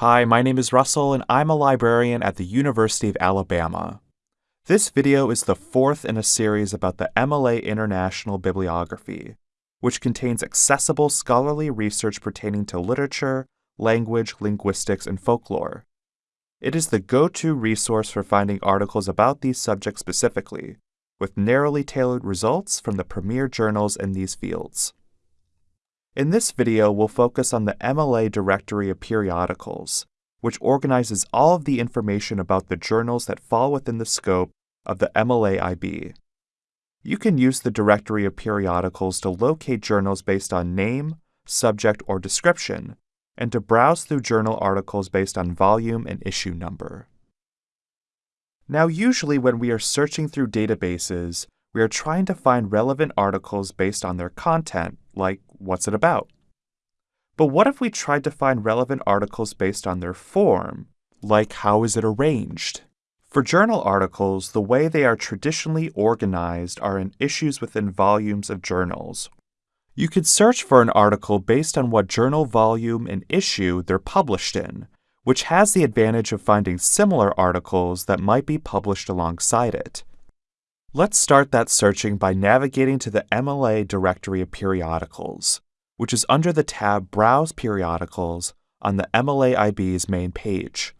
Hi, my name is Russell, and I'm a librarian at the University of Alabama. This video is the fourth in a series about the MLA International Bibliography, which contains accessible scholarly research pertaining to literature, language, linguistics, and folklore. It is the go to resource for finding articles about these subjects specifically, with narrowly tailored results from the premier journals in these fields. In this video, we'll focus on the MLA Directory of Periodicals, which organizes all of the information about the journals that fall within the scope of the MLA IB. You can use the Directory of Periodicals to locate journals based on name, subject, or description, and to browse through journal articles based on volume and issue number. Now, usually when we are searching through databases, we are trying to find relevant articles based on their content, like what's it about? But what if we tried to find relevant articles based on their form, like how is it arranged? For journal articles, the way they are traditionally organized are in issues within volumes of journals. You could search for an article based on what journal volume and issue they're published in, which has the advantage of finding similar articles that might be published alongside it. Let's start that searching by navigating to the MLA directory of periodicals, which is under the tab Browse Periodicals on the MLA IB's main page.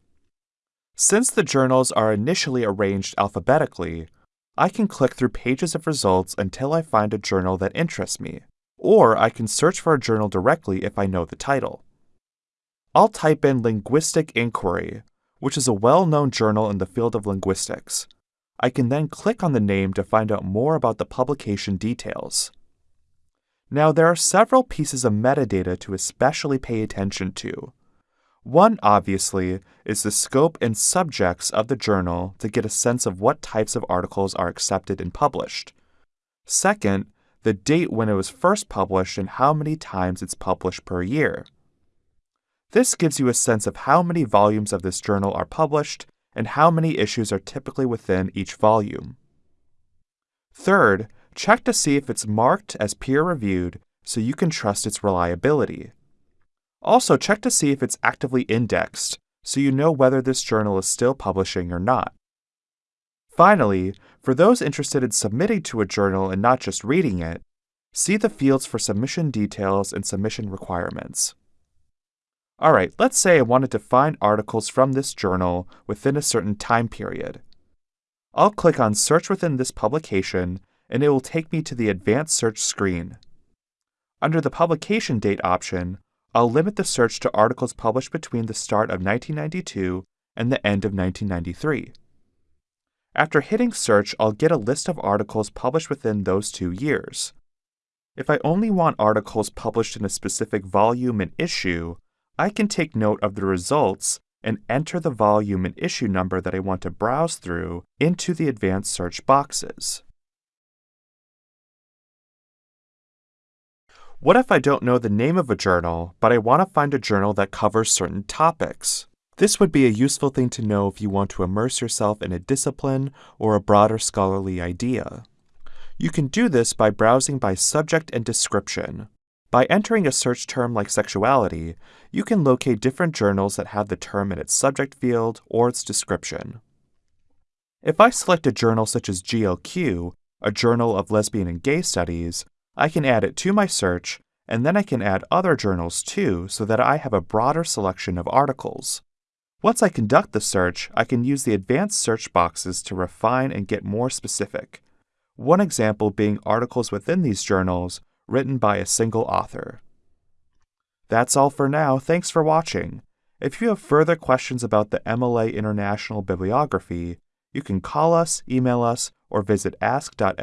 Since the journals are initially arranged alphabetically, I can click through pages of results until I find a journal that interests me, or I can search for a journal directly if I know the title. I'll type in Linguistic Inquiry, which is a well known journal in the field of linguistics I can then click on the name to find out more about the publication details. Now, there are several pieces of metadata to especially pay attention to. One, obviously, is the scope and subjects of the journal to get a sense of what types of articles are accepted and published. Second, the date when it was first published and how many times it's published per year. This gives you a sense of how many volumes of this journal are published and how many issues are typically within each volume. Third, check to see if it's marked as peer reviewed so you can trust its reliability. Also, check to see if it's actively indexed so you know whether this journal is still publishing or not. Finally, for those interested in submitting to a journal and not just reading it, see the fields for submission details and submission requirements. All right, let's say I wanted to find articles from this journal within a certain time period. I'll click on Search within this publication, and it will take me to the Advanced Search screen. Under the Publication Date option, I'll limit the search to articles published between the start of 1992 and the end of 1993. After hitting Search, I'll get a list of articles published within those two years. If I only want articles published in a specific volume and issue, I can take note of the results and enter the volume and issue number that I want to browse through into the advanced search boxes. What if I don't know the name of a journal, but I want to find a journal that covers certain topics? This would be a useful thing to know if you want to immerse yourself in a discipline or a broader scholarly idea. You can do this by browsing by subject and description, by entering a search term like sexuality, you can locate different journals that have the term in its subject field or its description. If I select a journal such as GLQ, a journal of lesbian and gay studies, I can add it to my search, and then I can add other journals too so that I have a broader selection of articles. Once I conduct the search, I can use the advanced search boxes to refine and get more specific. One example being articles within these journals written by a single author. That's all for now. Thanks for watching. If you have further questions about the MLA International Bibliography, you can call us, email us, or visit ask.lib.ua.edu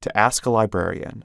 to ask a librarian.